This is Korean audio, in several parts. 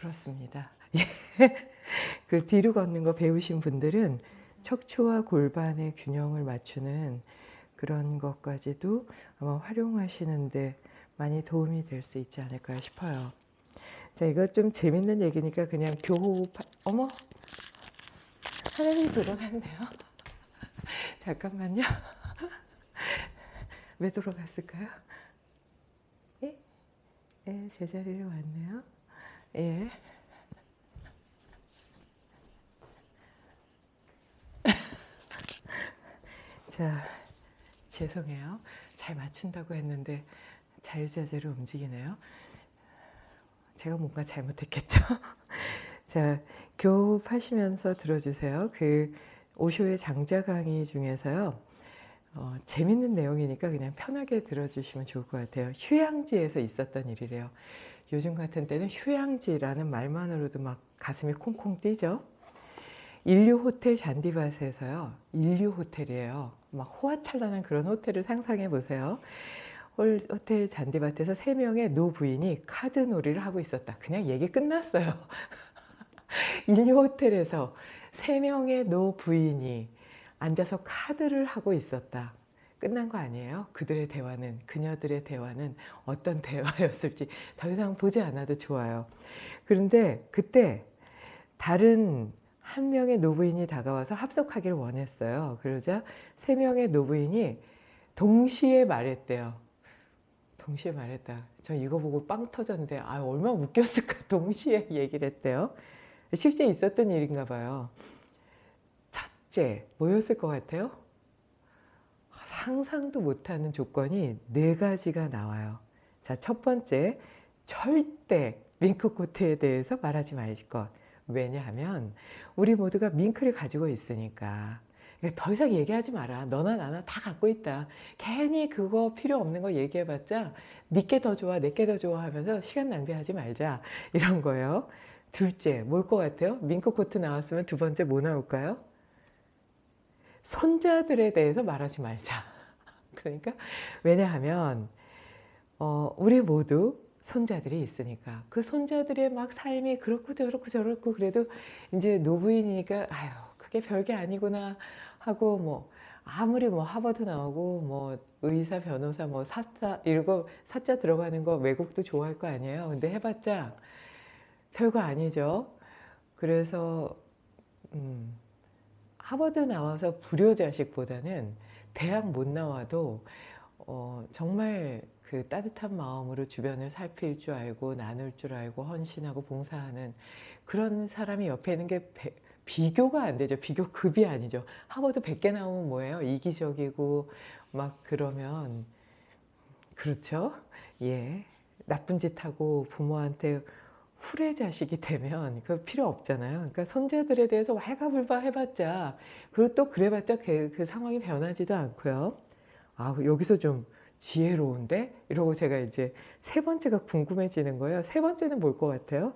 그렇습니다. 예. 그 뒤로 걷는 거 배우신 분들은 척추와 골반의 균형을 맞추는 그런 것까지도 아마 활용하시는데 많이 도움이 될 수 있지 않을까 싶어요. 자, 이거 좀 재밌는 얘기니까 그냥 교호흡, 어머! 하늘이 돌아갔네요. 잠깐만요. 왜 돌아갔을까요? 예? 예, 제자리로 왔네요. 예. 자, 죄송해요. 잘 맞춘다고 했는데 자유자재로 움직이네요. 제가 뭔가 잘못했겠죠? 자, 교흡하시면서 들어주세요. 그 오쇼의 장자 강의 중에서요. 어, 재밌는 내용이니까 그냥 편하게 들어주시면 좋을 것 같아요. 휴양지에서 있었던 일이래요. 요즘 같은 때는 휴양지라는 말만으로도 막 가슴이 콩콩 뛰죠. 인류 호텔 잔디밭에서요. 인류 호텔이에요. 막 호화찬란한 그런 호텔을 상상해 보세요. 호텔 잔디밭에서 세 명의 노부인이 카드 놀이를 하고 있었다. 그냥 얘기 끝났어요. 인류 호텔에서 세 명의 노부인이 앉아서 카드를 하고 있었다. 끝난 거 아니에요? 그들의 대화는, 그녀들의 대화는 어떤 대화였을지 더 이상 보지 않아도 좋아요. 그런데 그때 다른 한 명의 노부인이 다가와서 합석하기를 원했어요. 그러자 세 명의 노부인이 동시에 말했대요. 동시에 말했다. 저 이거 보고 빵 터졌는데 아 얼마나 웃겼을까 동시에 얘기를 했대요. 실제 있었던 일인가 봐요. 첫째 뭐였을 것 같아요? 상상도 못하는 조건이 네 가지가 나와요. 자, 첫 번째, 절대 밍크코트에 대해서 말하지 말 것. 왜냐하면 우리 모두가 밍크를 가지고 있으니까 그러니까 더 이상 얘기하지 마라. 너나 나나 다 갖고 있다. 괜히 그거 필요 없는 거 얘기해봤자 니께 더 좋아, 내게 더 좋아 하면서 시간 낭비하지 말자. 이런 거예요. 둘째, 뭘 것 같아요? 밍크 코트 나왔으면 두 번째 뭐 나올까요? 손자들에 대해서 말하지 말자. 그러니까 왜냐하면 어, 우리 모두 손자들이 있으니까 그 손자들의 막 삶이 그렇고 저렇고 저렇고 그래도 이제 노부인이니까 아유 그게 별게 아니구나 하고 뭐 아무리 뭐 하버드 나오고 뭐 의사 변호사 뭐 사자 이거 사자 들어가는 거 외국도 좋아할 거 아니에요 근데 해봤자 별거 아니죠 그래서 음, 하버드 나와서 불효자식보다는 대학 못 나와도 어, 정말 그 따뜻한 마음으로 주변을 살필 줄 알고 나눌 줄 알고 헌신하고 봉사하는 그런 사람이 옆에 있는 게 배, 비교가 안 되죠. 비교급이 아니죠. 하버드 100개 나오면 뭐예요? 이기적이고 막 그러면 그렇죠. 예. 나쁜 짓 하고 부모한테 후레 자식이 되면 그 필요 없잖아요. 그러니까 손자들에 대해서 왈가불바 해봤자 그리고 또 그래봤자 그, 그 상황이 변하지도 않고요. 아 여기서 좀 지혜로운데? 이러고 제가 이제 세 번째가 궁금해지는 거예요. 세 번째는 뭘 것 같아요?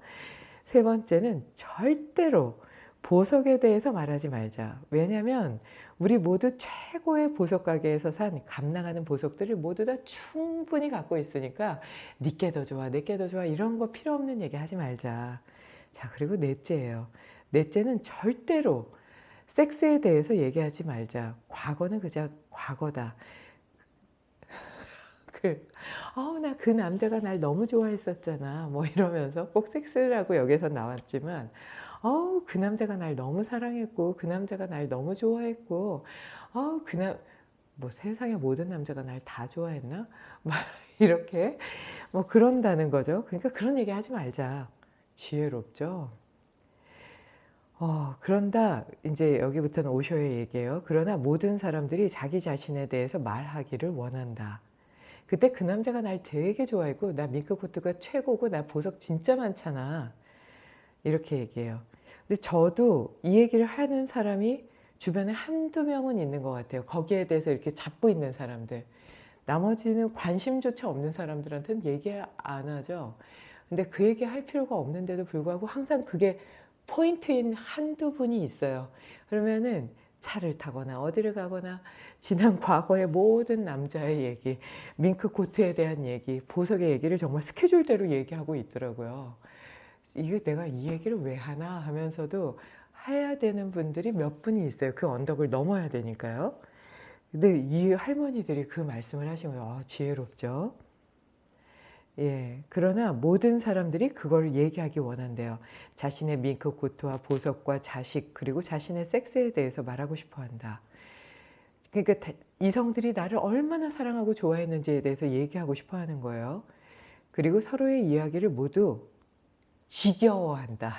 세 번째는 절대로 보석에 대해서 말하지 말자. 왜냐하면 우리 모두 최고의 보석 가게에서 산 감당하는 보석들을 모두 다 충분히 갖고 있으니까 니께 더 좋아, 내게 더 좋아 이런 거 필요 없는 얘기 하지 말자. 자 그리고 넷째예요. 넷째는 절대로 섹스에 대해서 얘기하지 말자. 과거는 그저 과거다. 그, 어우, 나 그 남자가 날 너무 좋아했었잖아. 뭐 이러면서 꼭 섹스라고 여기서 나왔지만, 어우, 그 남자가 날 너무 사랑했고, 그 남자가 날 너무 좋아했고, 어우, 그 남, 뭐 세상의 모든 남자가 날 다 좋아했나? 막 이렇게 뭐 그런다는 거죠. 그러니까 그런 얘기 하지 말자. 지혜롭죠? 어, 그런다, 이제 여기부터는 오쇼의 얘기예요. 그러나 모든 사람들이 자기 자신에 대해서 말하기를 원한다. 그때 그 남자가 날 되게 좋아했고 나 밍크코트가 최고고 나 보석 진짜 많잖아 이렇게 얘기해요 근데 저도 이 얘기를 하는 사람이 주변에 한두 명은 있는 것 같아요. 거기에 대해서 이렇게 잡고 있는 사람들. 나머지는 관심조차 없는 사람들한테는 얘기 안 하죠. 근데 그 얘기 할 필요가 없는데도 불구하고 항상 그게 포인트인 한두 분이 있어요. 그러면은 차를 타거나 어디를 가거나 지난 과거의 모든 남자의 얘기, 밍크 코트에 대한 얘기, 보석의 얘기를 정말 스케줄대로 얘기하고 있더라고요. 이게 내가 이 얘기를 왜 하나 하면서도 해야 되는 분들이 몇 분이 있어요. 그 언덕을 넘어야 되니까요. 근데 이 할머니들이 그 말씀을 하신 거예요. 아, 지혜롭죠. 예, 그러나 모든 사람들이 그걸 얘기하기 원한대요. 자신의 밍크 코트와 보석과 자식 그리고 자신의 섹스에 대해서 말하고 싶어 한다. 그러니까 다- 이성들이 나를 얼마나 사랑하고 좋아했는지에 대해서 얘기하고 싶어 하는 거예요. 그리고 서로의 이야기를 모두 지겨워한다.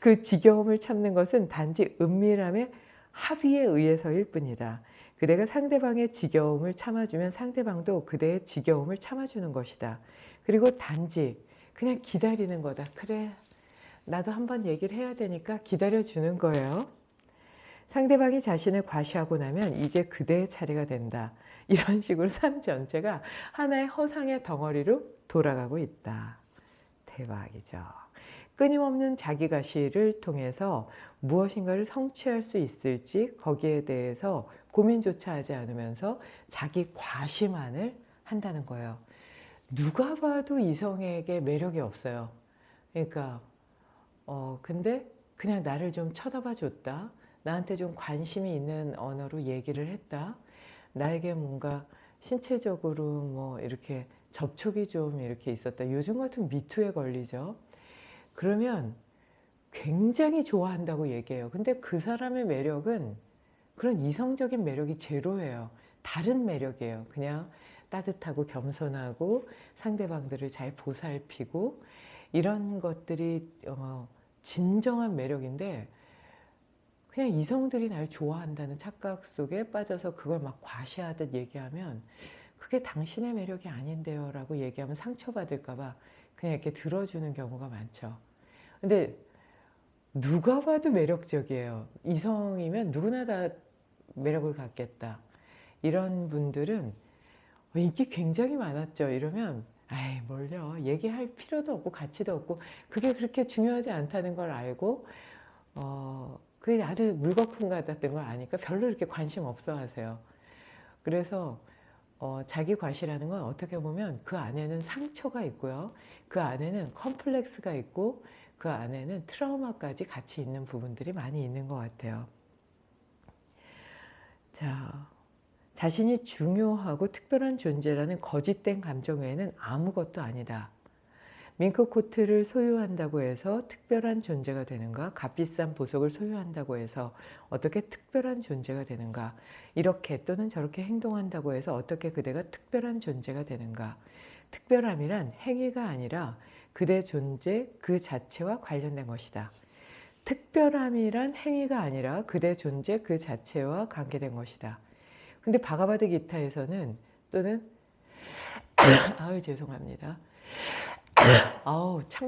그 지겨움을 참는 것은 단지 은밀함의 합의에 의해서일 뿐이다. 그대가 상대방의 지겨움을 참아주면 상대방도 그대의 지겨움을 참아주는 것이다. 그리고 단지 그냥 기다리는 거다. 그래, 나도 한번 얘기를 해야 되니까 기다려주는 거예요. 상대방이 자신을 과시하고 나면 이제 그대의 차례가 된다. 이런 식으로 삶 전체가 하나의 허상의 덩어리로 돌아가고 있다. 대박이죠. 끊임없는 자기 과시를 통해서 무엇인가를 성취할 수 있을지 거기에 대해서 고민조차 하지 않으면서 자기 과시만을 한다는 거예요. 누가 봐도 이성에게 매력이 없어요. 그러니까 어 근데 그냥 나를 좀 쳐다봐 줬다. 나한테 좀 관심이 있는 언어로 얘기를 했다. 나에게 뭔가 신체적으로 뭐 이렇게 접촉이 좀 이렇게 있었다. 요즘 같은 미투에 걸리죠. 그러면 굉장히 좋아한다고 얘기해요. 근데 그 사람의 매력은 그런 이성적인 매력이 제로예요. 다른 매력이에요. 그냥 따뜻하고 겸손하고 상대방들을 잘 보살피고 이런 것들이 어, 진정한 매력인데 그냥 이성들이 날 좋아한다는 착각 속에 빠져서 그걸 막 과시하듯 얘기하면 그게 당신의 매력이 아닌데요 라고 얘기하면 상처받을까 봐 그냥 이렇게 들어주는 경우가 많죠. 근데 누가 봐도 매력적이에요. 이성이면 누구나 다 매력을 갖겠다. 이런 분들은 인기 굉장히 많았죠. 이러면 아이 뭘요. 얘기할 필요도 없고 가치도 없고 그게 그렇게 중요하지 않다는 걸 알고 어 그게 아주 물거품 같았던 걸 아니까 별로 이렇게 관심 없어 하세요. 그래서 어, 자기 과시라는 건 어떻게 보면 그 안에는 상처가 있고요. 그 안에는 컴플렉스가 있고 그 안에는 트라우마까지 같이 있는 부분들이 많이 있는 것 같아요. 자, 자신이 중요하고 특별한 존재라는 거짓된 감정 외에는 아무것도 아니다. 밍크 코트를 소유한다고 해서 특별한 존재가 되는가? 값비싼 보석을 소유한다고 해서 어떻게 특별한 존재가 되는가? 이렇게 또는 저렇게 행동한다고 해서 어떻게 그대가 특별한 존재가 되는가? 특별함이란 행위가 아니라 그대 존재 그 자체와 관련된 것이다. 특별함이란 행위가 아니라 그대 존재 그 자체와 관계된 것이다. 근데 바가바드 기타에서는 또는 아유 죄송합니다. 아우 창